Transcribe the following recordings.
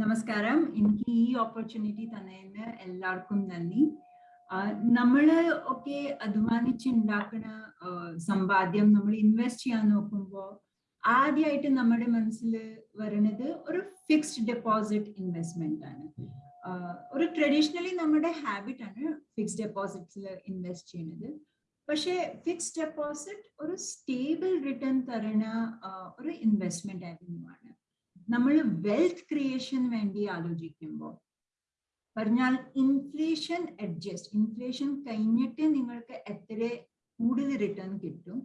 നമസ്കാരം. എനിക്ക് ഈ ഓപ്പർച്യൂണിറ്റി തന്നതിന് എല്ലാവർക്കും നന്ദി. നമ്മൾ ഒക്കെ അധ്വാനിച്ചുണ്ടാക്കുന്ന സമ്പാദ്യം നമ്മൾ ഇൻവെസ്റ്റ് ചെയ്യാൻ നോക്കുമ്പോൾ ആദ്യമായിട്ട് നമ്മുടെ മനസ്സിൽ വരുന്നത് ഒരു ഫിക്സ്ഡ് ഡെപ്പോസിറ്റ് ഇൻവെസ്റ്റ്മെന്റ് ആണ്. ഒരു ട്രഡീഷണലി നമ്മുടെ ഹാബിറ്റ് ആണ് ഫിക്സ്ഡ് ഡെപ്പോസിറ്റ്സിൽ ഇൻവെസ്റ്റ് ചെയ്യുന്നത് പക്ഷേ ഫിക്സ്ഡ് ഡെപ്പോസിറ്റ് ഒരു സ്റ്റേബിൾ റിട്ടേൺ തരുന്ന ഒരു ഇൻവെസ്റ്റ്മെന്റ് ആവന്യൂ ആണ്. നമ്മൾ വെൽത്ത് ക്രിയേഷൻ വേണ്ടി ആലോചിക്കുമ്പോൾ പറഞ്ഞാൽ ഇൻഫ്ലേഷൻ അഡ്ജസ്റ്റ് ഇൻഫ്ലേഷൻ കഴിഞ്ഞിട്ട് നിങ്ങൾക്ക് എത്ര കൂടുതൽ റിട്ടേൺ കിട്ടും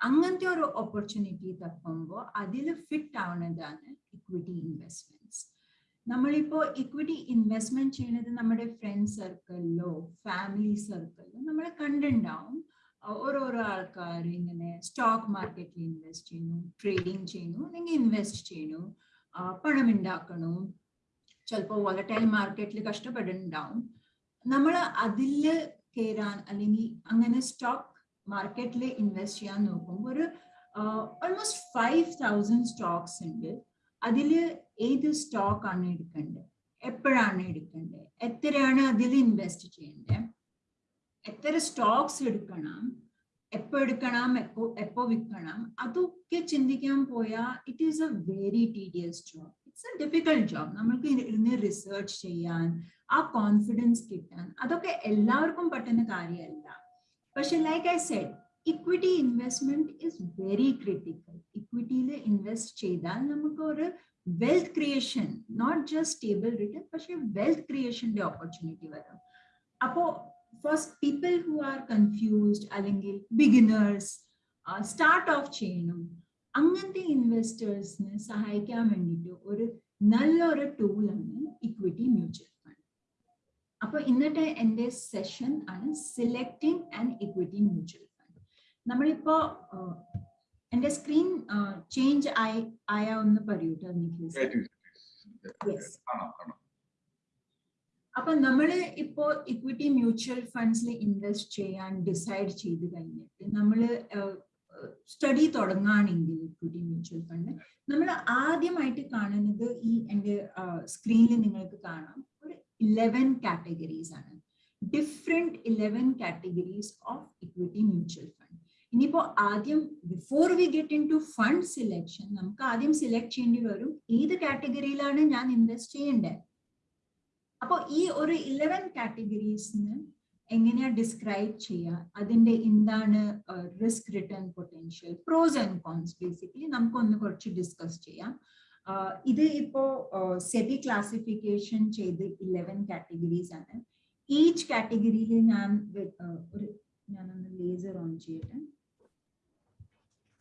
അങ്ങനത്തെ ഒരു ഓപ്പർച്യൂണിറ്റി തപ്പുമ്പോൾ അതിൽ ഫിറ്റ് ആവുന്നതാണ് ഇക്വിറ്റി ഇൻവെസ്റ്റ്മെന്റ്സ് നമ്മളിപ്പോ ഇക്വിറ്റി ഇൻവെസ്റ്റ്മെന്റ് ചെയ്യുന്നത് നമ്മുടെ ഫ്രണ്ട് സർക്കിളിലോ ഫാമിലി സർക്കിളിലോ നമ്മൾ കണ്ടുണ്ടാവും ഓരോരോ ആൾക്കാർ ഇങ്ങനെ സ്റ്റോക്ക് മാർക്കറ്റിൽ ഇൻവെസ്റ്റ് ചെയ്യുന്നു ട്രേഡിങ് ചെയ്യുന്നു അല്ലെങ്കിൽ ഇൻവെസ്റ്റ് ചെയ്യുന്നു. പണം ഉണ്ടാക്കണം ചിലപ്പോൾ വോളറ്റൈൽ മാർക്കറ്റിൽ കഷ്ടപ്പെടുന്നുണ്ടാവും. നമ്മൾ അതിൽ കയറാൻ അല്ലെങ്കിൽ അങ്ങനെ സ്റ്റോക്ക് മാർക്കറ്റിൽ ഇൻവെസ്റ്റ് ചെയ്യാൻ നോക്കുമ്പോൾ ഒരു ഓൾമോസ്റ്റ് ഫൈവ് തൗസൻഡ് സ്റ്റോക്സ് ഉണ്ട്. അതിൽ ഏത് സ്റ്റോക്ക് ആണ് എടുക്കേണ്ടത്? എപ്പോഴാണ് എടുക്കേണ്ടത്? എത്രയാണ് അതിൽ ഇൻവെസ്റ്റ് ചെയ്യേണ്ടത്? എത്ര സ്റ്റോക്സ് എടുക്കണം? എപ്പോ എടുക്കണം എപ്പോ എപ്പോ വിൽക്കണം അതൊക്കെ ചിന്തിക്കാൻ പോയാൽ it is a very tedious job it's a difficult job നമ്മൾക്ക് ഇരുന്ന് റിസർച്ച് ചെയ്യാൻ ആ കോൺഫിഡൻസ് കിട്ടാൻ അതൊക്കെ എല്ലാവർക്കും പറ്റുന്ന കാര്യമല്ല. പക്ഷെ like I said equity investment is very critical ഇക്വിറ്റിയിൽ invest ചെയ്താൽ നമുക്ക് ഒരു wealth creation not just stable return പക്ഷെ വെൽത്ത് ക്രിയേഷന്റെ ഓപ്പർച്യൂണിറ്റി വരും. അപ്പോ first people who are confused അല്ലെങ്കിൽ ബിഗിനേഴ്സ് സ്റ്റാർട്ട് ഓഫ് ചെയ്യണം. അങ്ങനത്തെ ഇൻവെസ്റ്റേഴ്സിന് സഹായിക്കാൻ വേണ്ടിയിട്ട് ഒരു നല്ലൊരു ടൂളാണ് ഇക്വിറ്റി മ്യൂച്വൽ ഫണ്ട് അപ്പൊ ഇന്നത്തെ എന്റെ സെഷൻ ആണ് selecting and equity mutual fund നമ്മളിപ്പോ എന്റെ സ്ക്രീൻ ചേഞ്ച് ആയി ആയ ഒന്ന് പറയൂട്ടോ അപ്പൊ നമ്മൾ ഇപ്പോ ഇക്വിറ്റി മ്യൂച്വൽ ഫണ്ട്സിൽ ഇൻവെസ്റ്റ് ചെയ്യാൻ ഡിസൈഡ് ചെയ്ത് കഴിഞ്ഞിട്ട് നമ്മൾ സ്റ്റഡി തുടങ്ങുകയാണെങ്കിൽ ഇക്വിറ്റി മ്യൂച്വൽ ഫണ്ട് നമ്മൾ ആദ്യമായിട്ട് കാണുന്നത് ഈ എന്റെ സ്ക്രീനിൽ നിങ്ങൾക്ക് കാണാം. ഒരു ഇലവൻ കാറ്റഗറീസ് ആണ്. Different eleven categories of equity mutual fund ഇനിയിപ്പോ ആദ്യം before we get into fund selection നമുക്ക് ആദ്യം സെലക്ട് ചെയ്യേണ്ടി വരും. ഏത് കാറ്റഗറിയിലാണ് ഞാൻ ഇൻവെസ്റ്റ് ചെയ്യേണ്ടത്? അപ്പോൾ ഈ ഒരു ഇലവൻ കാറ്റഗറീസിന് എങ്ങനെയാ ഡിസ്ക്രൈബ് ചെയ്യുക അതിന്റെ എന്താണ് risk return potential pros and cons basically നമുക്കൊന്ന് കുറച്ച് ഡിസ്കസ് ചെയ്യാം. ഇത് ഇപ്പോ സെബി ക്ലാസിഫിക്കേഷൻ ചെയ്ത് ഇലവൻ കാറ്റഗറീസ് ആണ്. ഈച്ച് കാറ്റഗറിയിൽ ഞാൻ ഒരു ഞാനൊന്ന് ലേസർ ഓൺ ചെയ്യട്ടെ.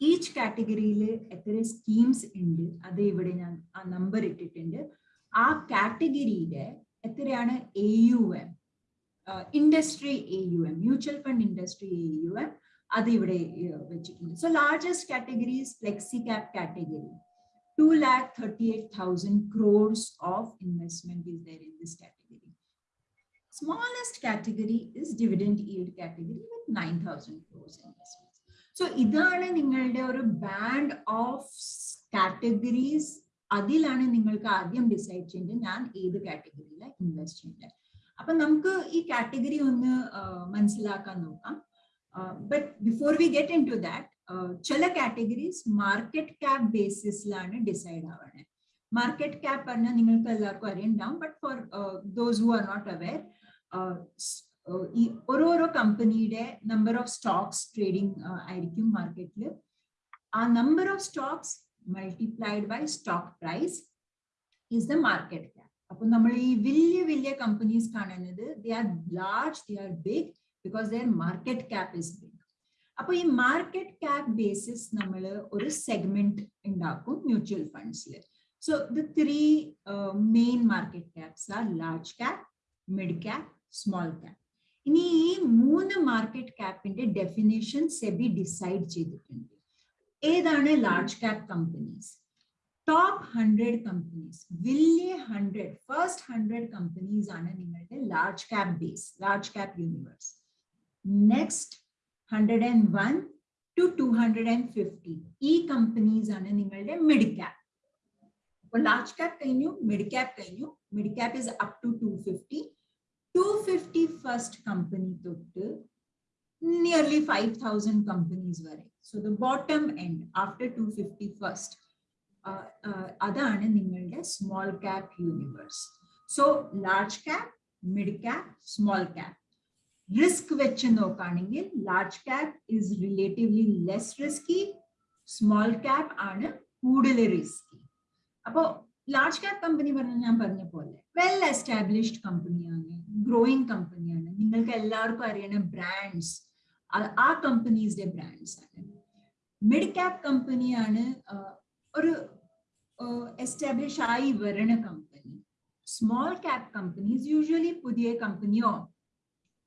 ഈച്ച് കാറ്റഗറിയിൽ എത്ര സ്കീംസ് ഉണ്ട്? അത് ഇവിടെ ഞാൻ ആ നമ്പർ ഇട്ടിട്ടുണ്ട്. ആ കാറ്റഗറിയുടെ എത്രയാണ്? A U M industry A U M mutual fund industry A U M അത് ഇവിടെ വെച്ചിട്ടുണ്ട്. So largest categories flexi cap category two lakh thirty eight thousand crores of investment is there in this category smallest category is dividend yield category with 9000 crores investments. So ഇതാണ് നിങ്ങളുടെ ഒരു band of categories അതിലാണ് നിങ്ങൾക്ക് ആദ്യം decide ചെയ്യേണ്ടത്. ഞാൻ ഏത് കാറ്റഗറിയിലാണ് invest ചെയ്യേണ്ടത്. അപ്പൊ നമുക്ക് ഈ കാറ്റഗറി ഒന്ന് മനസ്സിലാക്കാൻ നോക്കാം. But before we get into that ചില കാറ്റഗറീസ് മാർക്കറ്റ് ക്യാപ് ബേസിസിലാണ് ഡിസൈഡ് ആവണേ. മാർക്കറ്റ് ക്യാപ് പറഞ്ഞാൽ നിങ്ങൾക്ക് എല്ലാവർക്കും അറിയണ്ടാവും. But for those who are not aware ഈ ഓരോരോ കമ്പനിയുടെ നമ്പർ ഓഫ് സ്റ്റോക്സ് ട്രേഡിംഗ് ആയിരിക്കും മാർക്കറ്റിൽ ആ number of stocks multiplied by stock price is the market cap അപ്പൊ നമ്മൾ ഈ വലിയ വലിയ കമ്പനീസ് കാണുന്നത് they are large they are big because their market cap is big അപ്പൊ ഈ മാർക്കറ്റ് ക്യാപ് ബേസിസ് നമ്മൾ ഒരു സെഗ്മെന്റ് ഉണ്ടാക്കും mutual ഫണ്ട്സിൽ so the three main market caps are large cap mid cap small cap ഇനി ഈ മൂന്ന് market ക്യാപ്പിന്റെ definition SEBI decide ചെയ്തിട്ടുണ്ട്. ഏതാണ് large cap companies top hundred companies വലിയ ഹൺഡ്രഡ് ഫസ്റ്റ് ഹൺഡ്രഡ് കമ്പനീസ് ആണ് നിങ്ങളുടെ large cap base large cap universe next hundred and one to two hundred and fifty ഈ കമ്പനീസ് ആണ് നിങ്ങളുടെ മിഡ് ക്യാപ് അപ്പോൾ ലാർജ് ക്യാപ് കഴിഞ്ഞു മിഡ് ക്യാപ് കഴിഞ്ഞു mid cap is up to two fifty two fifty first company തൊട്ട് nearly five thousand companies വരെ so the bottom end after two fifty first അതാണ് നിങ്ങളുടെ small cap universe so large cap mid cap small cap risk വെച്ച് നോക്കുകയാണെങ്കിൽ large cap is relatively less risky small cap ആണ് കൂടുതൽ risky അപ്പോ large cap company പറഞ്ഞ ഞാൻ പറഞ്ഞ പോലെ വെൽ എസ്റ്റാബ്ലിഷ്ഡ് കമ്പനിയാണ് ഗ്രോയിങ് കമ്പനിയാണ് നിങ്ങൾക്ക് എല്ലാവർക്കും അറിയണ ബ്രാൻഡ്സ് ആ കമ്പനീസിന്റെ ബ്രാൻഡ്സ് ആണ്. മിഡ് ക്യാപ് കമ്പനിയാണ് ഒരു എസ്റ്റാബ്ലിഷ് ആയി വരണ company small cap companies usually പുതിയ കമ്പനിയോ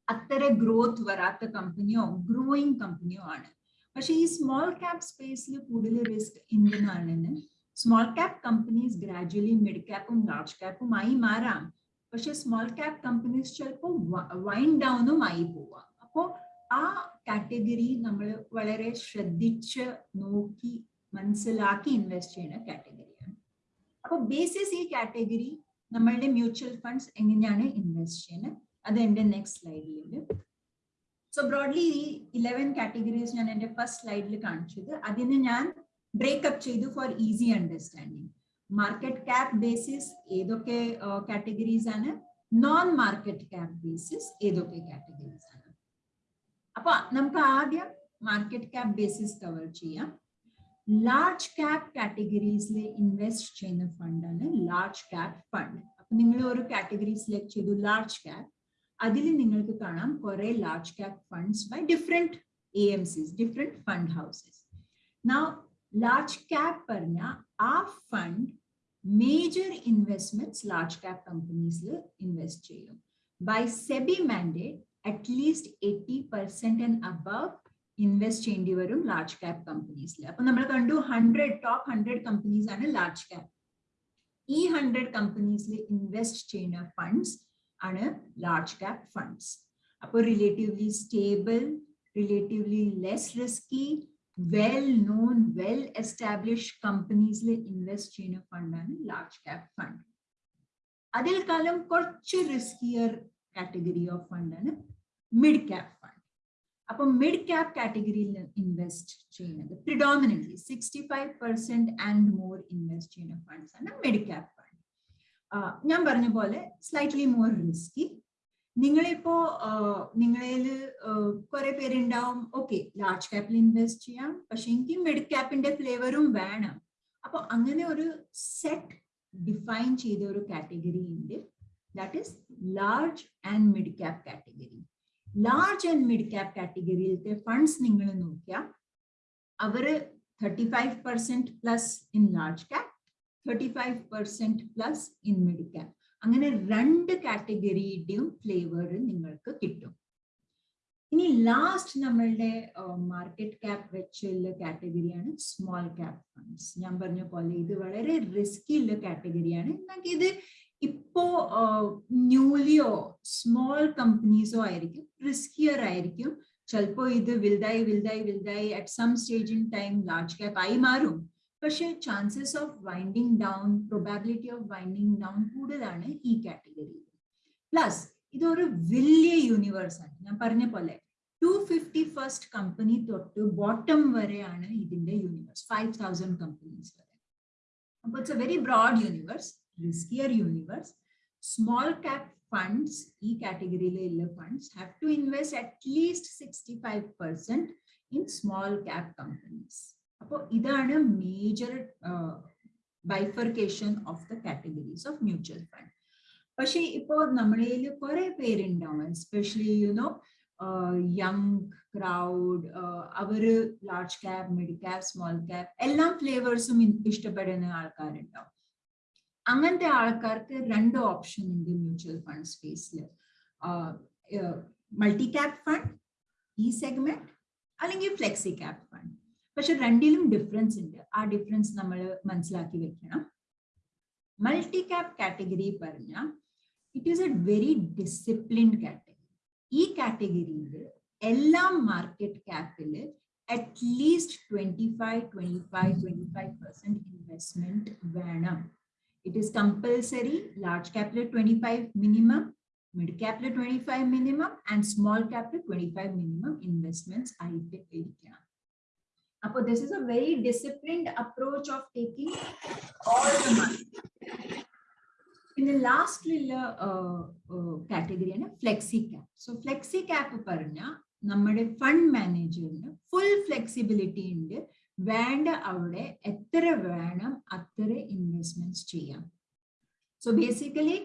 അത്ര ഗ്രോത്ത് വരാത്ത കമ്പനിയോ ഗ്രോയിങ് കമ്പനിയോ ആണ്. പക്ഷെ ഈ സ്മോൾ ക്യാപ് സ്പേസിൽ കൂടുതൽ റിസ്ക് എന്തിനാണെന്ന്? Small cap companies gradually mid ക്യാപ്പും large ക്യാപ്പുമായി മാറാം. പക്ഷെ സ്മോൾ ക്യാപ് കമ്പനീസ് ചിലപ്പോൾ വൈൻഡ് ഡൗണും ആയി പോവാം. അപ്പോൾ ആ കാറ്റഗറി നമ്മൾ വളരെ ശ്രദ്ധിച്ച് നോക്കി മനസ്സിലാക്കി ഇൻവെസ്റ്റ് ചെയ്യുന്ന കാറ്റഗറിയാണ്. അപ്പോൾ ബേസിസ് ഈ കാറ്റഗറി നമ്മളുടെ മ്യൂച്വൽ ഫണ്ട്സ് എങ്ങനെയാണ് ഇൻവെസ്റ്റ് ചെയ്യുന്നത്? അത് എന്റെ നെക്സ്റ്റ് സ്ലൈഡിലുണ്ട് സോ ബ്രോഡ്ലി ഈ ഇലവൻ കാറ്റഗറീസ് ഞാൻ എന്റെ ഫസ്റ്റ് സ്ലൈഡിൽ കാണിച്ചത്. അതിന് ഞാൻ ബ്രേക്കപ്പ് ചെയ്തു for easy understanding market cap basis ഏതൊക്കെ കാറ്റഗറീസ് ആണ്? നോൺ മാർക്കറ്റ് ക്യാപ് ബേസിസ് ഏതൊക്കെ കാറ്റഗറീസ് ആണ്? അപ്പൊ നമുക്ക് ആദ്യം മാർക്കറ്റ് ക്യാപ് ബേസിസ് കവർ ചെയ്യാം. ലാർജ് ക്യാപ് കാറ്റഗറീസിൽ ഇൻവെസ്റ്റ് ചെയ്യുന്ന ഫണ്ടാണ് ലാർജ് ക്യാപ് ഫണ്ട് അപ്പൊ നിങ്ങൾ ഒരു കാറ്റഗറി സെലക്ട് ചെയ്തു ലാർജ് ക്യാപ് അതിൽ നിങ്ങൾക്ക് കാണാം കുറെ large cap funds by different A M Cs different fund houses now large cap പറഞ്ഞ ആ fund major investments large cap കമ്പനീസിൽ invest ചെയ്യും. By SEBI mandate at least eighty percent and above invest ചെയ്യേണ്ടി വരും large cap കമ്പനീസിൽ അപ്പൊ നമ്മൾ കണ്ടു hundred top hundred companies ആണ് ലാർജ് ക്യാപ് ഈ ഹൺഡ്രഡ് കമ്പനീസിൽ ഇൻവെസ്റ്റ് ചെയ്യുന്ന ഫണ്ട്സ് ആണ് ലാർജ് ക്യാപ് ഫണ്ട്സ് അപ്പോൾ relatively stable relatively less risky well known well establish കമ്പനീസിൽ invest ചെയ്യുന്ന ഫണ്ടാണ് ലാർജ് ക്യാപ് ഫണ്ട് അതിൽ കാലം കുറച്ച് റിസ്കിയർ കാറ്റഗറി ഓഫ് ഫണ്ടാണ് മിഡ് ക്യാപ് ഫണ്ട് അപ്പൊ മിഡ് ക്യാപ് കാറ്റഗറിയിൽ ഇൻവെസ്റ്റ് ചെയ്യുന്നത് predominant sixty five percent and more invest ചെയ്യുന്ന ഫണ്ട്സ് ആണ് മിഡ് ക്യാപ് ഫണ്ട് ഞാൻ പറഞ്ഞ പോലെ സ്ലൈറ്റ്ലി മോർ റിസ്കി നിങ്ങളിപ്പോ നിങ്ങളിൽ കുറെ പേരുണ്ടാവും ഓക്കെ ലാർജ് ക്യാപ്പിൽ ഇൻവെസ്റ്റ് ചെയ്യാം പക്ഷെ എനിക്ക് മിഡ് ക്യാപ്പിന്റെ ഫ്ലേവറും വേണം. അപ്പൊ അങ്ങനെ ഒരു സെറ്റ് ഡിഫൈൻ ചെയ്ത ഒരു കാറ്റഗറി ഉണ്ട് that is large and mid cap category large and mid cap കാറ്റഗറിയിലത്തെ funds നിങ്ങൾ നോക്കിയാൽ അവർ thirty five percent plus in large cap thirty five percent plus in mid cap അങ്ങനെ രണ്ട് കാറ്റഗറിയുടെയും ഫ്ലേവർ നിങ്ങൾക്ക് കിട്ടും. ഇനി ലാസ്റ്റ് നമ്മളുടെ മാർക്കറ്റ് ക്യാപ് വെച്ചുള്ള കാറ്റഗറിയാണ് സ്മോൾ ക്യാപ് ഫണ്ട്സ് ഞാൻ പറഞ്ഞ പോലെ ഇത് വളരെ റിസ്കി ഉള്ള കാറ്റഗറിയാണ് എന്നാൽ ഇത് ഇപ്പോ ന്യൂലിയോ സ്മോൾ കമ്പനീസോ ആയിരിക്കും റിസ്കിയർ ആയിരിക്കും. ചിലപ്പോ ഇത് വിൽതായി വിൽതായി വിൽതായി at some stage in time large cap ആയി മാറും. പക്ഷേ chances of winding down probability of winding down കൂടുതലാണ് ഈ കാറ്റഗറിയിൽ പ്ലസ് ഇതൊരു വലിയ യൂണിവേഴ്സ് ആണ്. ഞാൻ പറഞ്ഞ പോലെ ടു ഫിഫ്റ്റി ഫസ്റ്റ് കമ്പനി തൊട്ട് ബോട്ടം വരെയാണ് ഇതിന്റെ യൂണിവേഴ്സ് ഫൈവ് തൗസൻഡ് കമ്പനീസ് വരെ. അപ്പൊ it's a very broad universe riskier universe small cap funds ഈ കാറ്റഗറിയിലുള്ള funds have to invest at least sixty five percent in small cap companies അപ്പോൾ ഇതാണ് major bifurcation of the categories of mutual fund പക്ഷെ ഇപ്പോൾ നമ്മളിൽ കുറെ പേരുണ്ടാവും. Especially you know young crowd our large cap mid cap small cap എല്ലാം ഫ്ലേവേഴ്സും ഇഷ്ടപ്പെടുന്ന ആൾക്കാരുണ്ടാവും. അങ്ങനത്തെ ആൾക്കാർക്ക് രണ്ട് ഓപ്ഷൻ ഉണ്ട് മ്യൂച്വൽ ഫണ്ട് സ്പേസിൽ മൾട്ടി ക്യാപ് ഫണ്ട് ഈ സെഗ്മെന്റ് അല്ലെങ്കിൽ ഫ്ലെക്സി ക്യാപ് ഫണ്ട് പക്ഷെ രണ്ടിലും ഡിഫറൻസ് ഉണ്ട്. ആ ഡിഫറൻസ് നമ്മൾ മനസ്സിലാക്കി വെക്കണം. മൾട്ടി ക്യാപ് കാറ്റഗറി പറഞ്ഞാൽ it is a very disciplined category ഈ കാറ്റഗറിയിൽ എല്ലാ market ക്യാപ്പിൽ at least twenty five twenty five twenty five percent investment വേണം. It is compulsory, large capital 25 minimum, mid capital 25 minimum, and small capital 25 minimum investments ആയിട്ട് ഇരിക്കണം. അപ്പോൾ this is a very disciplined approach of taking all the money. പിന്നെ ലാസ്റ്റിലുള്ള കാറ്റഗറിയാണ് flexi cap so flexi cap പറഞ്ഞ നമ്മുടെ fund മാനേജറിന് full flexibility ഉണ്ട് വേണ്ട അവിടെ എത്ര വേണം അത്ര ഇൻവെസ്റ്റ്മെന്റ്സ് ചെയ്യാം. So basically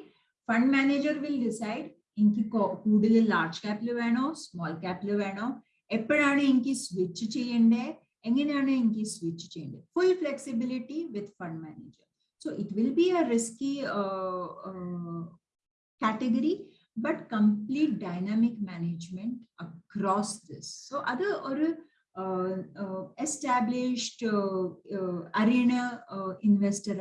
fund manager will decide എനിക്ക് കൂടുതൽ ലാർജ് ക്യാപ്പിൽ വേണോ സ്മോൾ ക്യാപ്പിൽ വേണോ എപ്പോഴാണ് എനിക്ക് സ്വിച്ച് ചെയ്യേണ്ടത് എങ്ങനെയാണ് എനിക്ക് സ്വിച്ച് ചെയ്യേണ്ടത് full flexibility with fund manager So it will be a risky uh, uh, category, but complete dynamic management across this. So other അറിയണ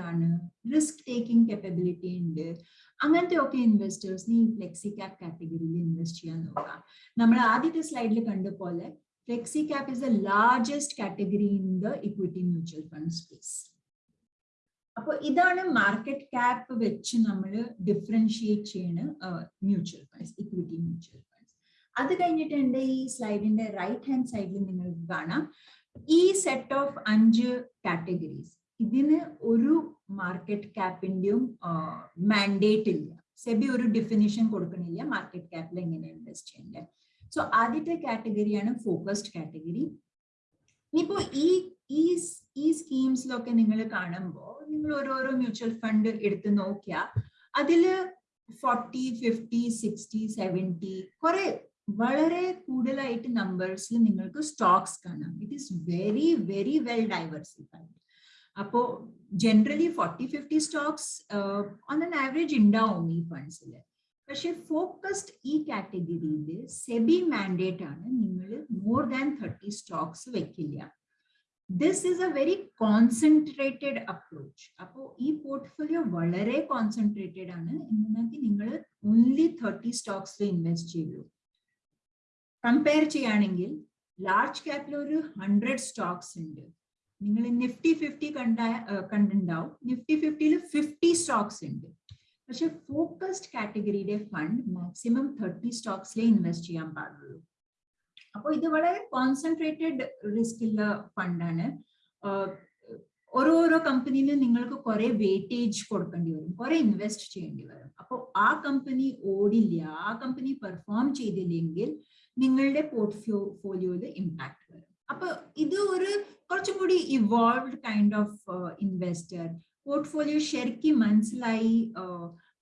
ആണ്. റിസ്ക് ടേക്കിംഗ് capability ഉണ്ട്. അങ്ങനത്തെ ഒക്കെ ഇൻവെസ്റ്റേഴ്സിന് ഈ ഫ്ലെക്സി ക്യാപ് കാറ്റഗറിയിൽ ഇൻവെസ്റ്റ് ചെയ്യാൻ നോക്കാം. നമ്മൾ ആദ്യത്തെ സ്ലൈഡിൽ കണ്ട പോലെ flexi cap is the largest category in the equity mutual fund space അപ്പോൾ ഇതാണ് മാർക്കറ്റ് ക്യാപ്പ് വെച്ച് നമ്മൾ ഡിഫറൻഷിയേറ്റ് ചെയ്യണ മ്യൂച്വൽ ഫണ്ട്സ് ഇക്വിറ്റി മ്യൂച്വൽ അത് കഴിഞ്ഞിട്ട് എന്റെ ഈ സ്ലൈഡിന്റെ റൈറ്റ് ഹാൻഡ് സൈഡിൽ നിങ്ങൾക്ക് കാണാം. ഈ സെറ്റ് ഓഫ് അഞ്ച് കാറ്റഗറീസ് ഇതിന് ഒരു മാർക്കറ്റ് ക്യാപ്പിന്റെയും മാൻഡേറ്റ് ഇല്ല. സെബി ഒരു ഡെഫിനിഷൻ കൊടുക്കണില്ല. മാർക്കറ്റ് ക്യാപ്പിൽ എങ്ങനെ ഇൻവെസ്റ്റ് ചെയ്യേണ്ടത് സോ ആദ്യത്തെ കാറ്റഗറിയാണ് ഫോക്കസ്ഡ് കാറ്റഗറി ഇനിയിപ്പോ ഈ ഈ ഈ സ്കീംസിലൊക്കെ നിങ്ങൾ കാണുമ്പോൾ നിങ്ങൾ ഓരോരോ മ്യൂച്വൽ ഫണ്ട് എടുത്ത് നോക്കിയാൽ അതിൽ ഫോർട്ടി ഫിഫ്റ്റി സിക്സ്റ്റി സെവന്റി കുറെ വളരെ കൂടുതലായിട്ട് നമ്പേഴ്സിൽ നിങ്ങൾക്ക് സ്റ്റോക്സ് കാണാം. It is very very well diversified അപ്പോ generally forty fifty stocks on an average ഉണ്ടാവും ഈ ഫണ്ട്സിൽ പക്ഷെ ഫോക്കസ്ഡ് ഈ കാറ്റഗറിയിൽ സെബി മാൻഡേറ്റ് ആണ് നിങ്ങൾ മോർ ദാൻ തേർട്ടി സ്റ്റോക്സ് വെക്കില്ല. This is a very concentrated approach അപ്പോൾ ഈ പോർട്ട്ഫോളിയോ വളരെ കോൺസെൻട്രേറ്റഡ് ആണ്. എന്നാൽ നിങ്ങൾ ഓൺലി തേർട്ടി സ്റ്റോക്സിൽ ഇൻവെസ്റ്റ് ചെയ്യൂ. കമ്പയർ ചെയ്യുകയാണെങ്കിൽ ലാർജ് ക്യാപ്പിൽ ഒരു ഹൺഡ്രഡ് സ്റ്റോക്സ് ഉണ്ട്. നിങ്ങൾ നിഫ്റ്റി ഫിഫ്റ്റി കണ്ട കണ്ടിണ്ടാവും നിഫ്റ്റി ഫിഫ്റ്റിയിൽ ഫിഫ്റ്റി സ്റ്റോക്സ് ഉണ്ട്. പക്ഷെ ഫോക്കസ്ഡ് കാറ്റഗറിയുടെ ഫണ്ട് മാക്സിമം തേർട്ടി സ്റ്റോക്സിലേ ഇൻവെസ്റ്റ് ചെയ്യാൻ പാടുള്ളൂ. അപ്പോൾ ഇത് വളരെ കോൺസെൻട്രേറ്റഡ് റിസ്ക് ഉള്ള ഫണ്ടാണ് ഓരോ ഓരോരോ കമ്പനിയിൽ നിങ്ങൾക്ക് കുറെ വെയിറ്റേജ് കൊടുക്കേണ്ടി വരും. കുറെ ഇൻവെസ്റ്റ് ചെയ്യേണ്ടി വരും. അപ്പോൾ ആ കമ്പനി ഓടില്ല ആ കമ്പനി പെർഫോം ചെയ്തില്ലെങ്കിൽ നിങ്ങളുടെ പോർട്ട്ഫോളിയോയിൽ ഇമ്പാക്ട് വരും. അപ്പൊ ഇത് ഒരു കുറച്ചും കൂടി evolved kind of investor portfolio ശരിക്കും മനസ്സിലായി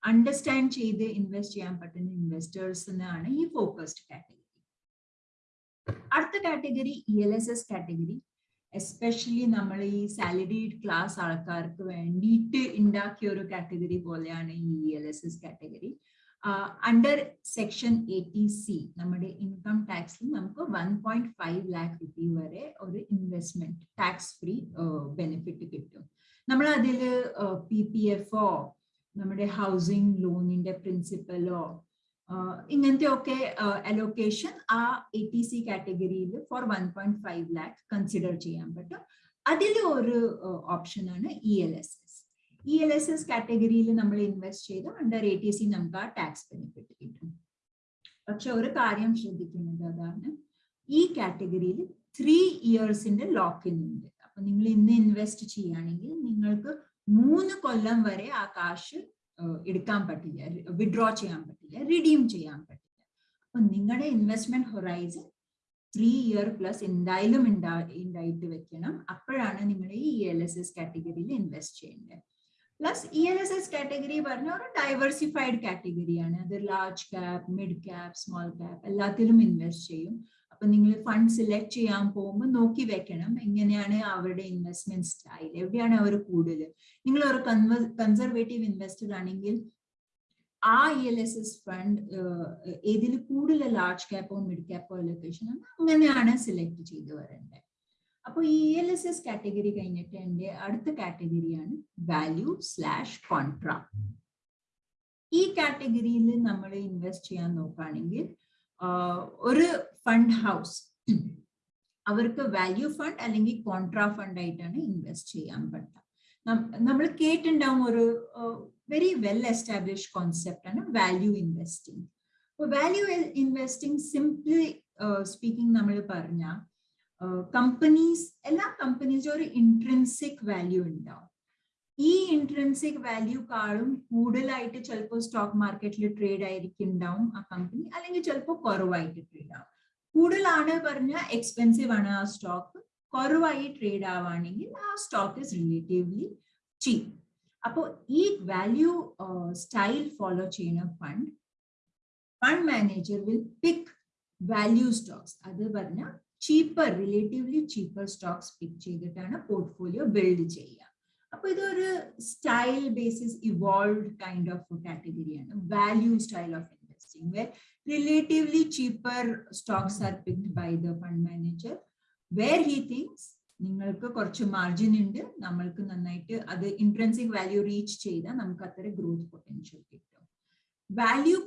അണ്ടർസ്റ്റാൻഡ് ചെയ്ത് ഇൻവെസ്റ്റ് ചെയ്യാൻ പറ്റുന്ന ഇൻവെസ്റ്റേഴ്സ് എന്നാണ് ഈ ഫോക്കസ്ഡ് കാറ്റഗറി അടുത്ത category E L S S category especially നമ്മൾ ഈ സാലറിഡ് ക്ലാസ് ആൾക്കാർക്ക് വേണ്ടിയിട്ട് ഉണ്ടാക്കിയ ഒരു കാറ്റഗറി പോലെയാണ് ഈ E L S S category under section eighty C നമ്മുടെ ഇൻകം ടാക്സിൽ നമുക്ക് one point five lakh rupee വരെ ഒരു ഇൻവെസ്റ്റ്മെന്റ് ടാക്സ് ഫ്രീ ബെനിഫിറ്റ് കിട്ടും. നമ്മൾ അതിൽ പി പി എഫോ നമ്മുടെ ഹൗസിംഗ് ലോണിന്റെ പ്രിൻസിപ്പലോ ഇങ്ങനത്തെ ഒക്കെ അലോക്കേഷൻ ആ എ ടി സി കാറ്റഗറിയിൽ for one point five lakh consider ചെയ്യാൻ പറ്റും. അതിൽ ഒരു ഓപ്ഷനാണ് E L S S E L S S കാറ്റഗറിയിൽ നമ്മൾ ഇൻവെസ്റ്റ് ചെയ്ത് അണ്ടർ എ ടി സി നമുക്ക് ആ ടാക്സ് ബെനിഫിറ്റ് കിട്ടും. പക്ഷെ ഒരു കാര്യം ശ്രദ്ധിക്കുന്നത് അതാണ് ഈ കാറ്റഗറിയിൽ ത്രീ ഇയേഴ്സിന്റെ ലോക്ക് ഇൻ ഉണ്ട്. അപ്പൊ നിങ്ങൾ ഇന്ന് ഇൻവെസ്റ്റ് ചെയ്യുകയാണെങ്കിൽ നിങ്ങൾക്ക് മൂന്ന് കൊല്ലം വരെ ആ കാശ് എടുക്കാൻ പറ്റില്ല വിഡ്രോ ചെയ്യാൻ പറ്റില്ല റിഡീം ചെയ്യാൻ പറ്റില്ല. അപ്പൊ നിങ്ങളുടെ investment horizon three year plus എന്തായാലും ഉണ്ടാ ഉണ്ടായിട്ട് വെക്കണം. അപ്പോഴാണ് നിങ്ങൾ ഈ എൽ എസ് എസ് കാറ്റഗറിയിൽ ഇൻവെസ്റ്റ് ചെയ്യേണ്ടത്. Plus E N S S category പറഞ്ഞ ഒരു ഡൈവേഴ്സിഫൈഡ് കാറ്റഗറിയാണ് അത് large cap mid cap small cap എല്ലാത്തിലും ഇൻവെസ്റ്റ് ചെയ്യും. അപ്പൊ നിങ്ങൾ ഫണ്ട് സെലക്ട് ചെയ്യാൻ പോകുമ്പോൾ നോക്കി വെക്കണം എങ്ങനെയാണ് അവരുടെ ഇൻവെസ്റ്റ്മെന്റ് സ്റ്റൈൽ എവിടെയാണ് അവർ കൂടുതൽ നിങ്ങൾ ഒരു കൺസർവേറ്റീവ് ഇൻവെസ്റ്റർ ആണെങ്കിൽ ആ E L S S fund ഏതിൽ കൂടുതൽ ലാർജ് ക്യാപ്പോ മിഡ് ക്യാപ്പോ ലൊക്കേഷൻ അങ്ങനെയാണ് സെലക്ട് ചെയ്ത് വരേണ്ടത് അപ്പോൾ ഈ എൽ എസ് എസ് കാറ്റഗറി കഴിഞ്ഞിട്ട് എന്റെ അടുത്ത കാറ്റഗറിയാണ് വാല്യൂ സ്ലാഷ് കോൺട്രാ ഈ കാറ്റഗറിയിൽ നമ്മൾ ഇൻവെസ്റ്റ് ചെയ്യാൻ നോക്കുകയാണെങ്കിൽ ഒരു ഫണ്ട് ഹൗസ് അവർക്ക് വാല്യൂ ഫണ്ട് അല്ലെങ്കിൽ കോൺട്രാ ഫണ്ട് ആയിട്ടാണ് ഇൻവെസ്റ്റ് ചെയ്യാൻ പറ്റുക നമ്മൾ കേട്ടിട്ടുണ്ടാവും ഒരു വെരി വെൽ എസ്റ്റാബ്ലിഷ് കോൺസെപ്റ്റ് ആണ് value investing value investing simply speaking നമ്മൾ പറഞ്ഞ കമ്പനീസ് എല്ലാ കമ്പനീസും ഒരു ഇൻട്രൻസിക് വാല്യൂ ഉണ്ടാവും. ഈ ഇൻട്രൻസിക് വാല്യൂക്കാളും കൂടുതലായിട്ട് ചിലപ്പോൾ സ്റ്റോക്ക് മാർക്കറ്റിൽ ട്രേഡ് ആയിരിക്കും ഉണ്ടാവും ആ കമ്പനി അല്ലെങ്കിൽ ചിലപ്പോൾ കുറവായിട്ട് ട്രേഡ് ആവും. കൂടുതലാണ് പറഞ്ഞാൽ എക്സ്പെൻസീവ് ആണ് ആ സ്റ്റോക്ക് കുറവായി ട്രേഡ് ആവുകയാണെങ്കിൽ ആ സ്റ്റോക്ക് ഇസ് റിലേറ്റീവ്ലി ചീപ്പ് അപ്പോൾ ഈ വാല്യൂ സ്റ്റൈൽ ഫോളോ ചെയ്യുന്ന fund fund manager will pick value stocks അത് പറഞ്ഞാൽ cheaper relatively cheaper stocks pick ചെയ്തിട്ടാണ് പോർട്ട്ഫോളിയോ ബിൽഡ് ചെയ്യുക. അപ്പൊ ഇതൊരു style basis evolve kind of കാറ്റഗറിയാണ് value style of investing where relatively cheaper stocks are picked by the fund manager where he thinks നിങ്ങൾക്ക് കുറച്ച് margin ഉണ്ട് നമ്മൾക്ക് നന്നായിട്ട് അത് ഇൻട്രൻസിക് വാല്യൂ റീച്ച് ചെയ്താൽ നമുക്ക് അത്ര ഗ്രോത്ത് പൊട്ടൻഷ്യൽ കിട്ടും. വാല്യൂ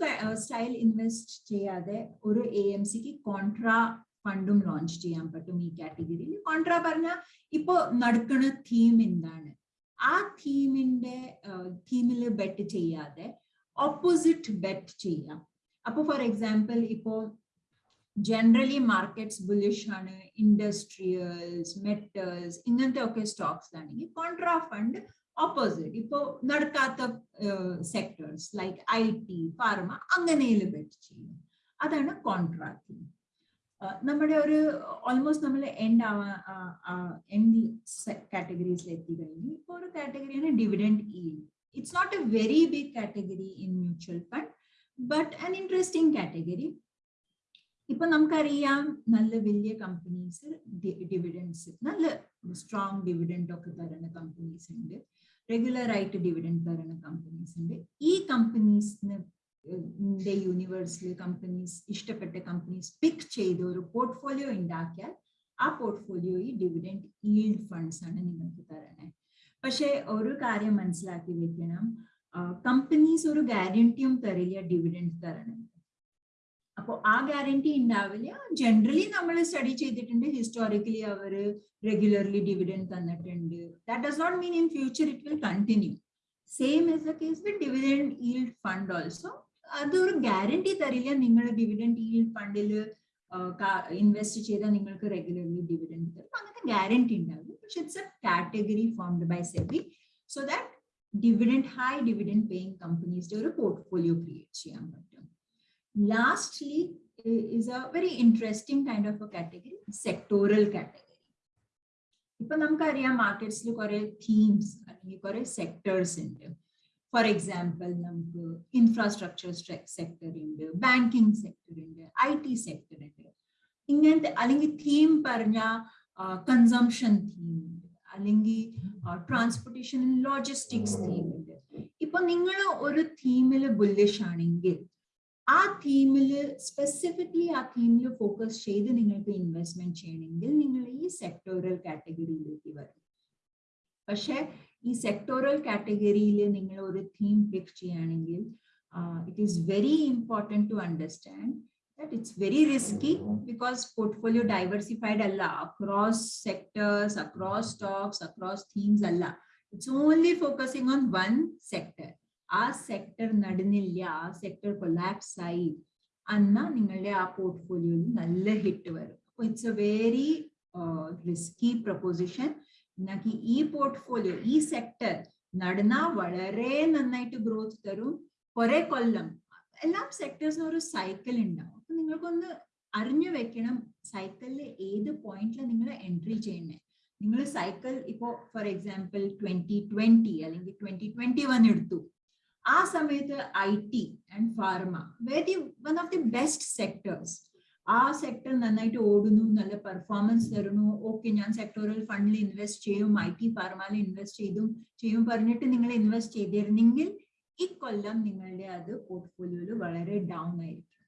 സ്റ്റൈൽ ഇൻവെസ്റ്റ് ചെയ്യാതെ ഒരു എ എം സിക്ക് കോൺട്രാ ഫണ്ടും ലോഞ്ച് ചെയ്യാൻ പറ്റും ഈ കാറ്റഗറിയിൽ കോൺട്രാ പറഞ്ഞ ഇപ്പോ നടക്കുന്ന തീം എന്താണ്? ആ തീമിന്റെ തീമിൽ ബെറ്റ് ചെയ്യാതെ ഓപ്പോസിറ്റ് ബെറ്റ് ചെയ്യാം. അപ്പൊ ഫോർ എക്സാമ്പിൾ ഇപ്പോ ജനറലി മാർക്കറ്റ്സ് ബുലിഷ് ആണ് ഇൻഡസ്ട്രിയൽസ് മെറ്റൽസ് ഇങ്ങനത്തെ ഒക്കെ സ്റ്റോക്സ് ആണെങ്കിൽ കോൺട്രാ ഫണ്ട് ഓപ്പോസിറ്റ് ഇപ്പോ നടക്കാത്ത sectors like I T pharma അങ്ങനെയിൽ bet ചെയ്യും. അതാണ് കോൺട്രാ തീം നമ്മുടെ ഒരു ഓൾമോസ്റ്റ് നമ്മൾ എൻഡ് എൻഡ് കാറ്റഗറീസിൽ എത്തി കഴിഞ്ഞു. ഇപ്പോൾ ഒരു കാറ്റഗറിയാണ് dividend E it's not a very big category in mutual fund but an interesting category ഇപ്പൊ നമുക്കറിയാം നല്ല വലിയ കമ്പനീസ് ഡിവിഡൻസ് നല്ല സ്ട്രോങ് ഡിവിഡൻഡ് ഒക്കെ തരുന്ന കമ്പനീസ് ഉണ്ട്. റെഗുലർ ആയിട്ട് ഡിവിഡൻഡ് തരുന്ന കമ്പനീസ് ഉണ്ട്. ഈ കമ്പനീസിന് യൂണിവേഴ്സിൽ കമ്പനീസ് ഇഷ്ടപ്പെട്ട കമ്പനീസ് പിക്ക് ചെയ്ത് ഒരു പോർട്ട്ഫോളിയോ ഉണ്ടാക്കിയാൽ ആ പോർട്ട്ഫോളിയോ ഈ ഡിവിഡൻഡ് ഈൽഡ് ഫണ്ട്സ് ആണ് നിങ്ങൾക്ക് തരണേ. പക്ഷെ ഒരു കാര്യം മനസ്സിലാക്കി വെക്കണം. കമ്പനീസ് ഒരു ഗ്യാരണ്ടിയും തരില്ല ഡിവിഡൻഡ് തരണം. അപ്പോൾ ആ ഗ്യാരണ്ടി ഉണ്ടാവില്ല. ജനറലി നമ്മൾ സ്റ്റഡി ചെയ്തിട്ടുണ്ട്. ഹിസ്റ്റോറിക്കലി അവർ റെഗുലർലി ഡിവിഡൻഡ് തന്നിട്ടുണ്ട്. That does not mean in future it will continue same is the case with dividend yield fund also അതൊരു ഗ്യാരണ്ടി തരില്ല. നിങ്ങൾ ഡിവിഡൻഡ് ഈൽഡ് ഫണ്ടിൽ ഇൻവെസ്റ്റ് ചെയ്താൽ നിങ്ങൾക്ക് റെഗുലർലി ഡിവിഡൻഡ് തരും. അങ്ങനത്തെ ഗ്യാരണ്ടി ഉണ്ടാവും പക്ഷെ it's a category formed by SEBI so that dividend high dividend paying കമ്പനീസിന്റെ ഒരു പോർട്ട്ഫോളിയോ ക്രിയേറ്റ് ചെയ്യാൻ പറ്റും. Lastly is a very interesting kind of a category sectoral category. ഇപ്പൊ നമുക്കറിയാം മാർക്കറ്റ്സിൽ കുറെ തീംസ് അല്ലെങ്കിൽ കുറെ സെക്ടേഴ്സ് ഉണ്ട് ഫോർ എക്സാമ്പിൾ നമുക്ക് ഇൻഫ്രാസ്ട്രക്ചർ സെക്ടർ ഉണ്ട് ബാങ്കിങ് സെക്ടർ ഉണ്ട് ഐ ടി സെക്ടർ ഉണ്ട്. ഇങ്ങനത്തെ അല്ലെങ്കിൽ തീം പറഞ്ഞ കൺസംഷൻ തീം ഉണ്ട്. അല്ലെങ്കിൽ ട്രാൻസ്പോർട്ടേഷൻ ലോജിസ്റ്റിക്സ് തീം ഉണ്ട്. ഇപ്പൊ നിങ്ങൾ ഒരു തീമിൽ ബുല്ലിഷ് ആണെങ്കിൽ ആ തീമിൽ സ്പെസിഫിക്കലി ആ തീമിൽ ഫോക്കസ് ചെയ്ത് നിങ്ങൾക്ക് ഇൻവെസ്റ്റ്മെന്റ് ചെയ്യണമെങ്കിൽ നിങ്ങൾ ഈ സെക്ടോറൽ കാറ്റഗറിയിലേക്ക് വരും പക്ഷെ ഈ സെക്ടോറൽ കാറ്റഗറിയിൽ നിങ്ങൾ ഒരു തീം പിക്ക് ചെയ്യുകയാണെങ്കിൽ it is very important to understand that it's very risky because portfolio diversified alla across sectors across stocks across themes alla it's only focusing on one sector ആ sector നടന്നില്ല ആ sector collapse ആയി എന്നാ നിങ്ങളുടെ ആ പോർട്ട്ഫോളിയോയിൽ നല്ല hit വരും അപ്പൊ it's a very risky proposition എന്നാക്കി ഈ പോർട്ട്ഫോളിയോ ഈ സെക്ടർ നടന്ന വളരെ നന്നായിട്ട് ഗ്രോത്ത് തരും. കുറെ കൊല്ലം എല്ലാ സെക്ടേഴ്സിനും ഒരു സൈക്കിൾ ഉണ്ടാവും അപ്പൊ നിങ്ങൾക്കൊന്ന് അറിഞ്ഞു വെക്കണം സൈക്കിളിൽ ഏത് പോയിന്റിൽ നിങ്ങൾ എൻട്രി ചെയ്യണേ നിങ്ങൾ സൈക്കിൾ ഇപ്പോ ഫോർ എക്സാമ്പിൾ ട്വന്റി ട്വന്റി അല്ലെങ്കിൽ ട്വന്റി ട്വന്റി വൺ എടുത്തു. ആ സമയത്ത് I T and pharma very one of the best sectors ആ സെക്ടർ നന്നായിട്ട് ഓടുന്നു നല്ല പെർഫോമൻസ് തരുന്നു. ഓക്കെ ഞാൻ സെക്ടോറൽ ഫണ്ടിൽ ഇൻവെസ്റ്റ് ചെയ്യും ഐ ടി ഫാർമയിൽ ഇൻവെസ്റ്റ് ചെയ്തും ചെയ്യും പറഞ്ഞിട്ട് നിങ്ങൾ ഇൻവെസ്റ്റ് ചെയ്തിരുന്നെങ്കിൽ ഇക്കൊല്ലം കൊല്ലം നിങ്ങളുടെ അത് പോർട്ട്ഫോളിയോയിൽ വളരെ ഡൗൺ ആയിരിക്കും.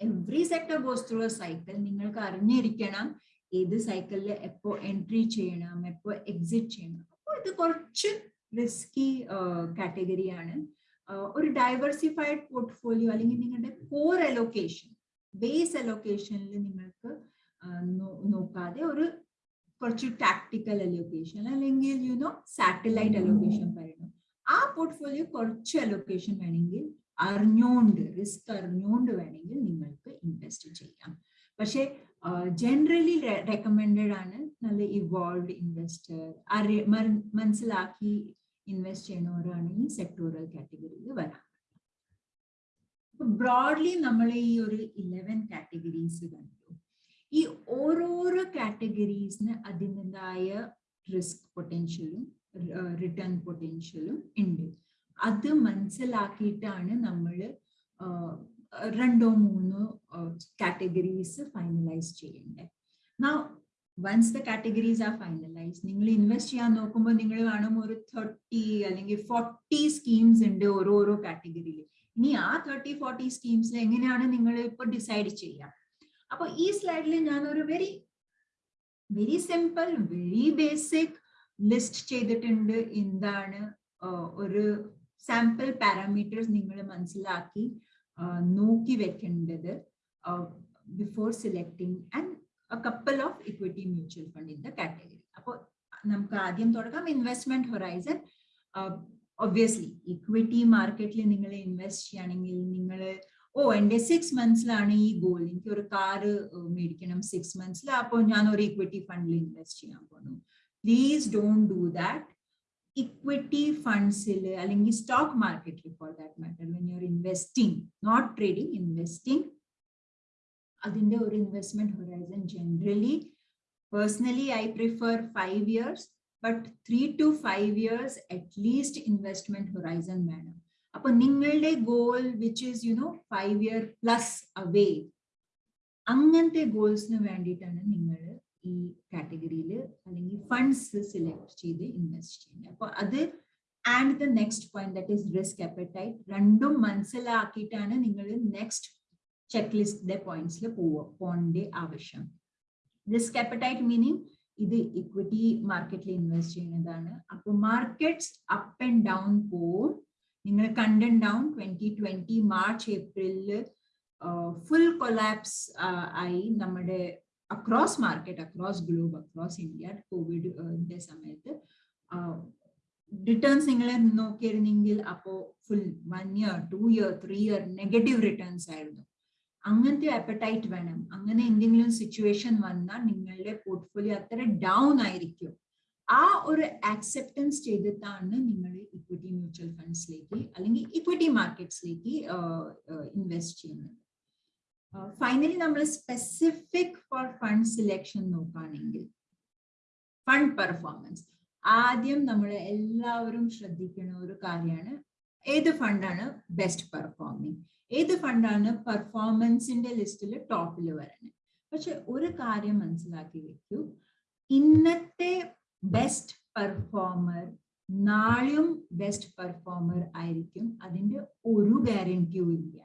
Every sector goes through a cycle നിങ്ങൾക്ക് അറിഞ്ഞിരിക്കണം ഏത് സൈക്കിളിൽ എപ്പോ എൻട്രി ചെയ്യണം എപ്പോ എക്സിറ്റ് ചെയ്യണം. അപ്പോൾ ഇത് കുറച്ച് റിസ്കി കാറ്റഗറിയാണ് ഒരു ഡൈവേഴ്സിഫൈഡ് പോർട്ട്ഫോളിയോ അല്ലെങ്കിൽ നിങ്ങളുടെ കോർ അലൊക്കേഷൻ ബേസ് അലൊക്കേഷനിൽ നിങ്ങൾക്ക് നോക്കാതെ ഒരു കുറച്ച് ടാക്ടിക്കൽ അലോക്കേഷൻ അല്ലെങ്കിൽ യുനോ സാറ്റലൈറ്റ് അലോക്കേഷൻ പറയുന്നു ആ പോർട്ട്ഫോളിയോ കുറച്ച് അലോക്കേഷൻ വേണമെങ്കിൽ അറിഞ്ഞോണ്ട് റിസ്ക് അറിഞ്ഞോണ്ട് വേണമെങ്കിൽ നിങ്ങൾക്ക് ഇൻവെസ്റ്റ് ചെയ്യാം. പക്ഷെ ജനറലി റെക്കമെൻഡഡ് ആണ് നല്ല ഇവോൾവ് ഇൻവെസ്റ്റർ മനസ്സിലാക്കി ഇൻവെസ്റ്റ് ചെയ്യുന്നവരാണ് ഈ സെക്ടോറൽ കാറ്റഗറിയിൽ വരാൻ ബ്രോഡ്ലി നമ്മൾ ഈ ഒരു ഇലവൻ കാറ്റഗറീസ് കണ്ടു. ഈ ഓരോരോ കാറ്റഗറീസിന് അതിന്റെതായ റിസ്ക് പൊട്ടൻഷ്യലും റിട്ടേൺ പൊട്ടൻഷ്യലും ഉണ്ട്. അത് മനസ്സിലാക്കിയിട്ടാണ് നമ്മൾ രണ്ടോ മൂന്നോ കാറ്റഗറീസ് ഫൈനലൈസ് ചെയ്യേണ്ടത് നാ once the categories are finalise നിങ്ങൾ ഇൻവെസ്റ്റ് ചെയ്യാൻ നോക്കുമ്പോൾ നിങ്ങൾ കാണും ഒരു തേർട്ടി അല്ലെങ്കിൽ ഫോർട്ടി സ്കീംസ് ഉണ്ട് ഓരോരോ കാറ്റഗറിയിൽ ഇനി ആ തേർട്ടി ഫോർട്ടി സ്കീംസിൽ എങ്ങനെയാണ് നിങ്ങൾ ഇപ്പൊ ഡിസൈഡ് ചെയ്യുക അപ്പൊ ഈ സ്ലൈഡിൽ ഞാൻ ഒരു very very simple very basic list ചെയ്തിട്ടുണ്ട്. എന്താണ് ഒരു സാമ്പിൾ പാരാമീറ്റേഴ്സ് നിങ്ങൾ മനസ്സിലാക്കി നോക്കി വെക്കേണ്ടത് before selecting and couple of equity mutual fund in the category അപ്പോൾ നമുക്ക് ആദ്യം തുടങ്ങാം. ഇൻവെസ്റ്റ്മെന്റ് ഹൊറൈസൺ ഒബ്വിയസ്ലി ഇക്വിറ്റി മാർക്കറ്റിൽ നിങ്ങൾ ഇൻവെസ്റ്റ് ചെയ്യുകയാണെങ്കിൽ നിങ്ങൾ ഓ എന്റെ സിക്സ് മന്ത്സിലാണ് ഈ ഗോൾ എനിക്ക് ഒരു കാറ് മേടിക്കണം. സിക്സ് മന്ത്സിൽ അപ്പോൾ ഞാൻ ഒരു ഇക്വിറ്റി ഫണ്ടിൽ ഇൻവെസ്റ്റ് ചെയ്യാൻ പോകുന്നു please don't do that equity ഫണ്ട്സിൽ അല്ലെങ്കിൽ സ്റ്റോക്ക് മാർക്കറ്റിൽ for that matter when you investing not trading investing അതിന്റെ ഒരു investment horizon generally personally I prefer five years but three to five years at least investment horizon വേണം അപ്പൊ നിങ്ങളുടെ goal which is you know five year plus away അങ്ങനത്തെ ഗോൾസിന് വേണ്ടിയിട്ടാണ് നിങ്ങൾ ഈ കാറ്റഗറിയിൽ അല്ലെങ്കിൽ ഫണ്ട്സ് സെലക്ട് ചെയ്ത് ഇൻവെസ്റ്റ് ചെയ്യുന്നത്. അപ്പൊ അത് and the next point that is risk appetite രണ്ടും മനസ്സിലാക്കിയിട്ടാണ് നിങ്ങൾ നെക്സ്റ്റ് ചെക്ക് ലിസ്റ്റിന്റെ പോയിന്റ്സിൽ പോവുക പോകേണ്ട ആവശ്യം. റിസ്ക് അപ്പറ്റൈറ്റ് മീനിങ് ഇത് ഇക്വിറ്റി മാർക്കറ്റിൽ ഇൻവെസ്റ്റ് ചെയ്യുന്നതാണ്. അപ്പൊ മാർക്കറ്റ്സ് അപ്പ് ആൻഡ് ഡൗൺ പോവും. നിങ്ങൾ കണ്ടുണ്ടാവും ട്വന്റി ട്വന്റി മാർച്ച് ഏപ്രിലിൽ ഫുൾ കൊലാപ്സ് ആയി നമ്മുടെ across market across globe across India കോവിഡിന്റെ സമയത്ത്. റിട്ടേൺസ് നിങ്ങൾ നോക്കിയിരുന്നെങ്കിൽ അപ്പോ full one year two year three year negative returns ആയിരുന്നു. അങ്ങനത്തെ അപ്പറ്റൈറ്റ് വേണം. അങ്ങനെ എന്തെങ്കിലും സിറ്റുവേഷൻ വന്നാൽ നിങ്ങളുടെ പോർട്ട്ഫോളിയോ അത്ര ഡൗൺ ആയിരിക്കും. ആ ഒരു ആക്സെപ്റ്റൻസ് ചെയ്തിട്ടാണ് നിങ്ങൾ ഇക്വിറ്റി മ്യൂച്വൽ ഫണ്ട്സിലേക്ക് അല്ലെങ്കിൽ ഇക്വിറ്റി മാർക്കറ്റ്സിലേക്ക് ഇൻവെസ്റ്റ് ചെയ്യുന്നത്. ഫൈനലി നമ്മൾ സ്പെസിഫിക് ഫോർ ഫണ്ട് സിലക്ഷൻ നോക്കുകയാണെങ്കിൽ ഫണ്ട് പെർഫോമൻസ് ആദ്യം നമ്മൾ എല്ലാവരും ശ്രദ്ധിക്കുന്ന ഒരു കാര്യമാണ് ഏത് ഫണ്ടാണ് ബെസ്റ്റ് പെർഫോമിങ് ഏത് ഫണ്ടാണ് പെർഫോമൻസിന്റെ ലിസ്റ്റിൽ ടോപ്പിൽ വരുന്നത് പക്ഷെ ഒരു കാര്യം മനസ്സിലാക്കി വെക്കൂ. ഇന്നത്തെ ബെസ്റ്റ് പെർഫോമർ നാളെയും ബെസ്റ്റ് പെർഫോമർ ആയിരിക്കും. അതിന്റെ ഒരു ഗ്യാരണ്ടിയും ഇല്ല.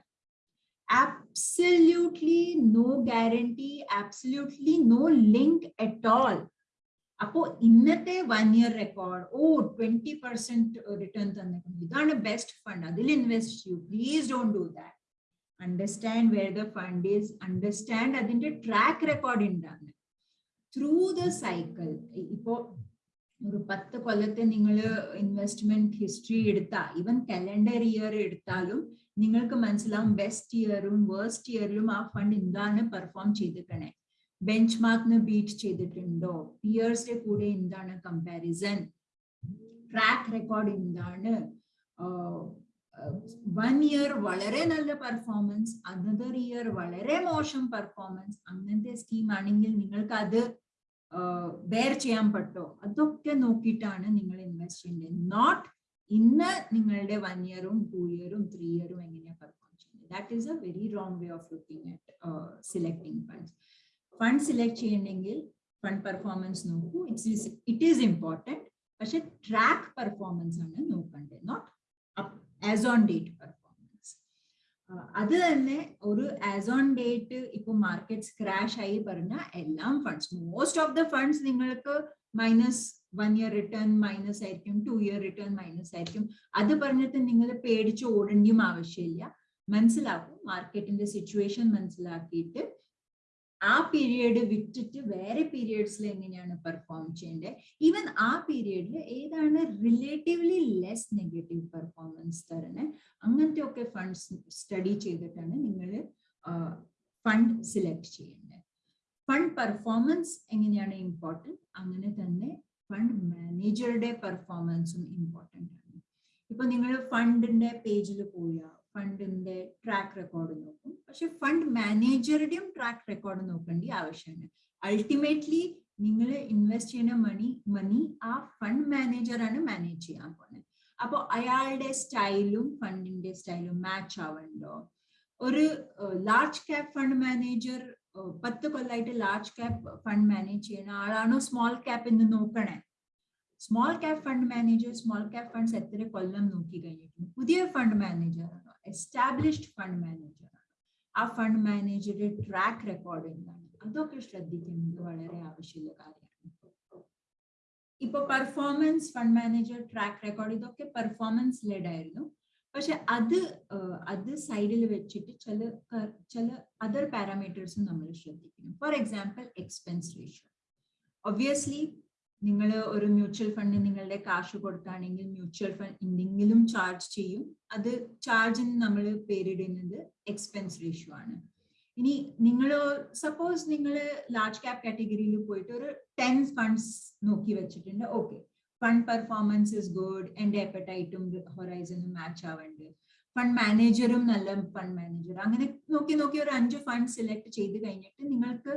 Absolutely no guarantee absolutely no link at all അപ്പോ ഇന്നത്തെ വൺ ഇയർ റെക്കോർഡ് ഓ ട്വന്റി പെർസെന്റ് റിട്ടേൺ തന്നിട്ടുണ്ട് ഇതാണ് ബെസ്റ്റ് ഫണ്ട് അതിൽ ഇൻവെസ്റ്റ് ചെയ്യൂ. Please don't do that understand where the fund is understand അതിന്റെ ട്രാക്ക് റെക്കോർഡ് ഉണ്ടാകുന്നത് ത്രൂ ദ സൈക്കിൾ ഇപ്പോ ഒരു പത്ത് കൊല്ലത്തെ നിങ്ങൾ ഇൻവെസ്റ്റ്മെന്റ് ഹിസ്റ്ററി എടുത്താൽ ഈവൻ കലണ്ടർ ഇയർ എടുത്താലും നിങ്ങൾക്ക് മനസ്സിലാവും ബെസ്റ്റ് ഇയറും വേഴ്സ്റ്റ് ഇയറിലും ആ ഫണ്ട് എന്താണ് പെർഫോം ചെയ്തിരിക്കണേ. ബെഞ്ച് മാർക്കിന് ബീറ്റ് ചെയ്തിട്ടുണ്ടോ? പിയേഴ്സിന്റെ കൂടെ എന്താണ് കമ്പാരിസൺ ട്രാക്ക് റെക്കോർഡ് എന്താണ്? വൺ ഇയർ വളരെ നല്ല പെർഫോമൻസ് അനദർ ഇയർ വളരെ മോശം പെർഫോമൻസ് അങ്ങനത്തെ സ്കീം ആണെങ്കിൽ നിങ്ങൾക്ക് അത് ബെയർ ചെയ്യാൻ പറ്റോ അതൊക്കെ നോക്കിയിട്ടാണ് നിങ്ങൾ ഇൻവെസ്റ്റ് ചെയ്യേണ്ടത് നോട്ട് ഇന്ന് നിങ്ങളുടെ വൺ ഇയറും ടു ഇയറും ത്രീ ഇയറും എങ്ങനെയാണ് പെർഫോം ചെയ്യുന്നത്? That is a very wrong way of looking at selecting funds fund select ചെയ്യണമെങ്കിൽ ഫണ്ട് പെർഫോമൻസ് നോക്കൂ. ഇറ്റ്സ് ഇറ്റ് ഈസ് ഇമ്പോർട്ടന്റ് പക്ഷെ ട്രാക്ക് പെർഫോമൻസ് ആണ് നോക്കേണ്ടത് not as on date performance അത് തന്നെ ഒരു ആസ് ഓൺ ഡേറ്റ് ഇപ്പൊ മാർക്കറ്റ്സ് ക്രാഷ് ആയി പറഞ്ഞ എല്ലാം funds most of the funds നിങ്ങൾക്ക് minus one year return minus ആയിരിക്കും ടു ഇയർ റിട്ടേൺ മൈനസ് ആയിരിക്കും. അത് പറഞ്ഞിട്ട് നിങ്ങൾ പേടിച്ച് ഓടേണ്ടിയും ആവശ്യമില്ല. മനസ്സിലാക്കും മാർക്കറ്റിന്റെ സിറ്റുവേഷൻ മനസ്സിലാക്കിയിട്ട് ആ പീരിയഡ് വിറ്റിട്ട് വേറെ പീരിയഡ്സിൽ എങ്ങനെയാണ് പെർഫോം ചെയ്യേണ്ടത് ഈവൻ ആ പീരിയഡിൽ ഏതാണ് റിലേറ്റീവ്ലി ലെസ് നെഗറ്റീവ് പെർഫോമൻസ് തരുന്നത് അങ്ങനത്തെ ഒക്കെ ഫണ്ട്സ് സ്റ്റഡി ചെയ്തിട്ടാണ് നിങ്ങൾ ഫണ്ട് സിലക്ട് ചെയ്യേണ്ടത് ഫണ്ട് പെർഫോമൻസ് എങ്ങനെയാണ് ഇമ്പോർട്ടന്റ് അങ്ങനെ തന്നെ ഫണ്ട് മാനേജറുടെ പെർഫോമൻസും ഇമ്പോർട്ടന്റ് ആണ്. ഇപ്പൊ നിങ്ങൾ ഫണ്ടിന്റെ പേജിൽ പോയാൽ ഫണ്ടിന്റെ ട്രാക്ക് റെക്കോർഡ് നോക്കും. പക്ഷെ ഫണ്ട് മാനേജറുടെയും ട്രാക്ക് റെക്കോർഡ് നോക്കേണ്ടി ആവശ്യമാണ് അൾട്ടിമേറ്റ്ലി നിങ്ങൾ ഇൻവെസ്റ്റ് ചെയ്യുന്ന മണി മണി ആ ഫണ്ട് മാനേജറാണ് മാനേജ് ചെയ്യാൻ പോകുന്നത് അപ്പോൾ അയാളുടെ സ്റ്റൈലും ഫണ്ടിന്റെ സ്റ്റൈലും മാച്ച് ആവണ്ടോ? ഒരു ലാർജ് ക്യാപ് ഫണ്ട് മാനേജർ പത്ത് കൊല്ലമായിട്ട് ലാർജ് ക്യാപ് ഫണ്ട് മാനേജ് ചെയ്യുന്ന ആളാണോ സ്മോൾ ക്യാപ് എന്ന് നോക്കണേ? Small cap fund manager small cap funds എത്ര കൊല്ലം നോക്കി കഴിഞ്ഞിട്ടുണ്ട് പുതിയ ഫണ്ട് മാനേജർ എസ്റ്റാബ്ലിഷ്ഡ് ഫണ്ട് മാനേജറാണ് ആ ഫണ്ട് മാനേജറുടെ ട്രാക്ക് റെക്കോർഡ് എന്താണ് അതൊക്കെ ശ്രദ്ധിക്കുന്നത് വളരെ ആവശ്യമുള്ള കാര്യമാണ്. ഇപ്പൊ performance fund manager track record ഇതൊക്കെ പെർഫോമൻസ് ലെഡ് ആയിരുന്നു. പക്ഷെ അത് അത് സൈഡിൽ വെച്ചിട്ട് ചില ചില അതർ പാരാമീറ്റേഴ്സും നമ്മൾ ശ്രദ്ധിക്കണം. For example expense ratio obviously നിങ്ങൾ ഒരു മ്യൂച്വൽ ഫണ്ടിന് നിങ്ങളുടെ കാശ് കൊടുക്കുകയാണെങ്കിൽ മ്യൂച്വൽ ഫണ്ട് എന്തെങ്കിലും ചാർജ് ചെയ്യും. അത് ചാർജിന് നമ്മൾ പേരിടുന്നത് എക്സ്പെൻസ് റേഷ്യോ ആണ്. ഇനി നിങ്ങൾ സപ്പോസ് നിങ്ങൾ ലാർജ് ക്യാപ് കാറ്റഗറിയിൽ പോയിട്ട് ഒരു ടെൻ ഫണ്ട്സ് നോക്കി വെച്ചിട്ടുണ്ട്. Okay fund performance is good എന്റെ എപ്പറ്റൈറ്റും ഹൊറൈസണും മാച്ച് ആവുന്നുണ്ട് ഫണ്ട് മാനേജറും നല്ല ഫണ്ട് മാനേജർ അങ്ങനെ നോക്കി നോക്കി ഒരു അഞ്ച് ഫണ്ട് സെലക്ട് ചെയ്ത് കഴിഞ്ഞിട്ട് നിങ്ങൾക്ക്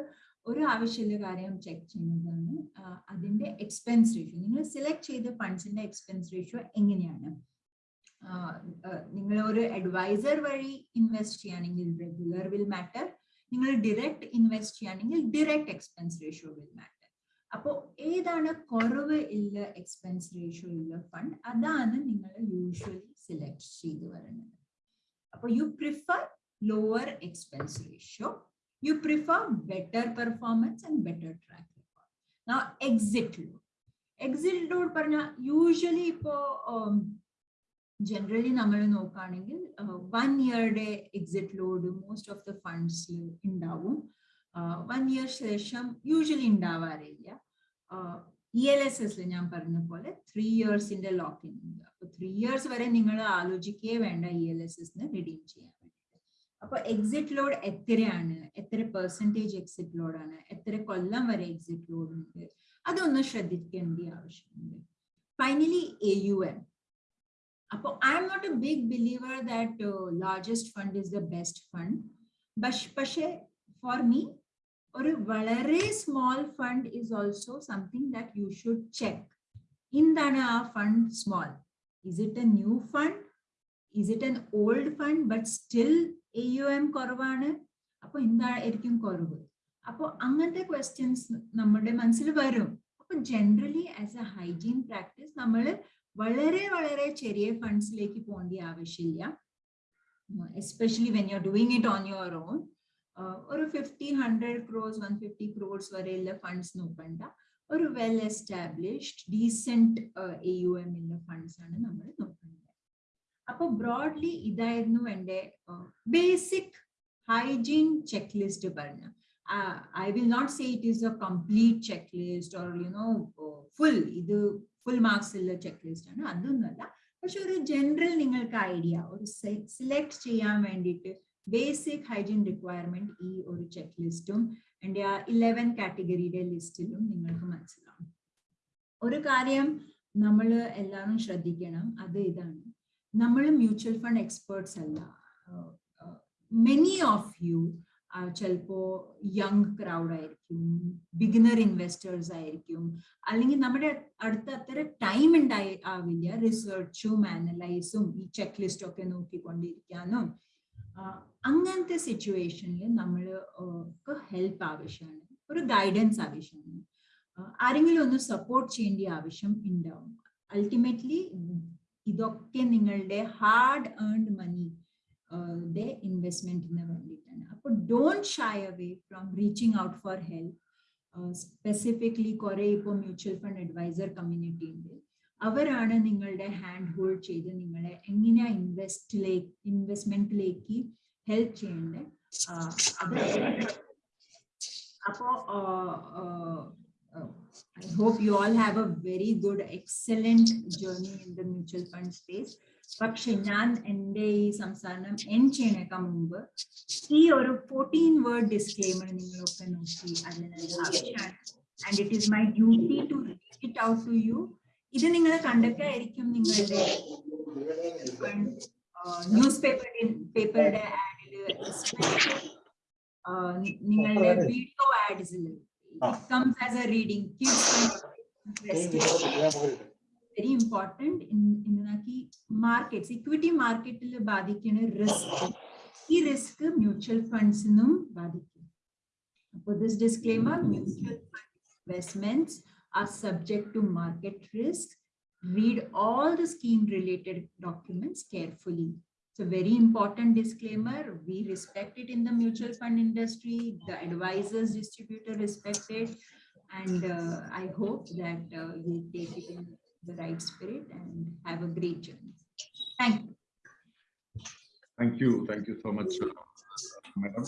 ഒരു ആവശ്യമുള്ള കാര്യം ചെക്ക് ചെയ്യുന്നതാണ്. അതിന്റെ എക്സ്പെൻസ് റേഷ്യോ നിങ്ങൾ സെലക്ട് ചെയ്ത ഫണ്ട്സിന്റെ എക്സ്പെൻസ് റേഷ്യോ എങ്ങനെയാണ്? നിങ്ങൾ ഒരു അഡ്വൈസർ വഴി ഇൻവെസ്റ്റ് ചെയ്യുകയാണെങ്കിൽ റെഗുലർ വിൽ മാറ്റർ നിങ്ങൾ ഡിറക്റ്റ് ഇൻവെസ്റ്റ് ചെയ്യുകയാണെങ്കിൽ direct expense ratio will matter അപ്പോൾ ഏതാണ് കുറവ് ഇല്ല എക്സ്പെൻസ് റേഷ്യോ ഉള്ള ഫണ്ട് അതാണ് നിങ്ങൾ യൂഷ്വലി സെലക്ട് ചെയ്ത് വരുന്നത് അപ്പോൾ you prefer lower expense ratio you prefer better performance and better track record. Now, exit load. Exit load പറഞ്ഞ യൂഷ്വലി ഇപ്പോ ജനറലി നമ്മൾ നോക്കുകയാണെങ്കിൽ one ഇയറുടെ exit load most of the ഫണ്ട്സിൽ ഉണ്ടാവും വൺ ഇയർ ശേഷം യൂഷ്വലി ഉണ്ടാവാറില്ല ഇ എൽ എസ് എസിൽ ഞാൻ പറഞ്ഞ പോലെ ത്രീ ഇയേഴ്സിന്റെ ലോക്കിൻ ഉണ്ട് അപ്പൊ ത്രീ ഇയേഴ്സ് വരെ നിങ്ങൾ ആലോചിക്കേ വേണ്ട ഇ എൽ എസ് എസിന് റിഡീം ചെയ്യാൻ അപ്പൊ എക്സിറ്റ് ലോഡ് എത്രയാണ്? എത്ര പെർസെന്റേജ് എക്സിറ്റ് ലോഡാണ് എത്ര കൊല്ലം വരെ എക്സിറ്റ് ലോഡ് ഉണ്ട്? അതൊന്ന് ശ്രദ്ധിക്കേണ്ട ആവശ്യമുണ്ട്. ഫൈനലി എ യു എം അപ്പോൾ I'm not a big believer that largest fund is the best fund പക്ഷേ ഫോർ മീ ഒരു വളരെ small fund is also something that you should check എന്താണ് ആ fund small is it a new fund is it an old fund but still A U M കുറവാണ്. അപ്പൊ എന്തായിരിക്കും കുറവ്? അപ്പൊ അങ്ങനത്തെ ക്വസ്റ്റ്യൻസ് നമ്മുടെ മനസ്സിൽ വരും. അപ്പൊ generally as a hygiene practice നമ്മൾ വളരെ വളരെ ചെറിയ ഫണ്ട്സിലേക്ക് പോകേണ്ട ആവശ്യമില്ല. Especially when you are doing it on your own ഒരു fifty hundred crore one fifty crore വരെയുള്ള ഫണ്ട്സ് നോക്കണ്ട. ഒരു well established decent A U M ഉള്ള ഫണ്ട്സ് ആണ് നമ്മൾ നോക്കേണ്ടത്. അപ്പൊ ബ്രോഡ്ലി ഇതായിരുന്നു എന്റെ ബേസിക് ഹൈജീൻ ചെക്ക് ലിസ്റ്റ് പറഞ്ഞ. I will not say it is a complete check list or you know full ഇത് ഫുൾ മാർക്സ് ഉള്ള ചെക്ക് ലിസ്റ്റ് ആണ്. അതൊന്നുമല്ല. പക്ഷെ ഒരു ജനറൽ നിങ്ങൾക്ക് ഐഡിയ ഒരു സെലക്ട് ചെയ്യാൻ വേണ്ടിയിട്ട് ബേസിക് ഹൈജീൻ റിക്വയർമെന്റ് ഈ ഒരു ചെക്ക് ലിസ്റ്റും എന്റെ ആ ഇലവൻ കാറ്റഗറിയുടെ ലിസ്റ്റിലും നിങ്ങൾക്ക് മനസ്സിലാവും. ഒരു കാര്യം നമ്മൾ എല്ലാവരും ശ്രദ്ധിക്കണം. അത് ഇതാണ്. നമ്മൾ മ്യൂച്വൽ ഫണ്ട് എക്സ്പേർട്സ് അല്ല. മെനി ഓഫ് യു ചിലപ്പോ യങ് ക്രൗഡ് ആയിരിക്കും ബിഗിനർ ഇൻവെസ്റ്റേഴ്സ് ആയിരിക്കും. അല്ലെങ്കിൽ നമ്മുടെ അടുത്ത അത്ര ടൈം ഉണ്ടായി ആവില്ല. റിസർച്ചും അനലൈസും ഈ ചെക്ക് ലിസ്റ്റ് ഒക്കെ നോക്കിക്കൊണ്ടിരിക്കാനും അങ്ങനത്തെ സിറ്റുവേഷനിൽ നമ്മൾ ഹെൽപ്പ് ആവശ്യമാണ് ഒരു ഗൈഡൻസ് ആവശ്യമാണ് ആരെങ്കിലും ഒന്ന് സപ്പോർട്ട് ചെയ്യേണ്ട ആവശ്യം ഉണ്ടാവും. അൾട്ടിമേറ്റ്ലി ഇതൊക്കെ നിങ്ങളുടെ ഹാർഡ് ഏൺഡ് മണി ഇൻവെസ്റ്റ്മെന്റിന് വേണ്ടിയിട്ടാണ്. അപ്പോൾ don't shy away from reaching out for help specifically കുറെ ഇപ്പോൾ മ്യൂച്വൽ ഫണ്ട് അഡ്വൈസർ കമ്മ്യൂണിറ്റി ഉണ്ട്. അവരാണ് നിങ്ങളുടെ ഹാൻഡ് ഹോൾഡ് ചെയ്ത് നിങ്ങളെ എങ്ങനെയാ ഇൻവെസ്റ്റ്മെന്റിലേക്ക് ഹെൽപ്പ് ചെയ്യേണ്ടത്. അപ്പോ I hope you all have a very good, excellent journey in the mutual fund space. പക്ഷെ ഞാൻ എന്റെ ഈ സംസാരം എൻ ചെയ്യണേക്കാൾ മുമ്പ് ഈ ഒരു ഫോർട്ടീൻ വേർഡ് ഡിസ്ക്ലെയിമർ നിങ്ങളൊക്കെ നോക്കി അതിന് ആവശ്യമാണ് and it is my duty to it out to you ഇത് നിങ്ങൾ കണ്ടൊക്കെയായിരിക്കും നിങ്ങളുടെ ന്യൂസ് പേപ്പർ പേപ്പറുടെ ആഡിൽ നിങ്ങളുടെ വീഡിയോ ആഡ്സിൽ It comes as a reading. Kids very important in in markets. Equity market il baadikkana risk. Ee risk mutual funds num baadikkum For this disclaimer mutual fund investments are subject to market risk. Read all the scheme related documents carefully it's a very important disclaimer. We respect it in the mutual fund industry. The advisors, distributor respect it. And uh, I hope that uh, you take it in the right spirit and have a great journey. Thank you. Thank you. Thank you so much, uh, madam.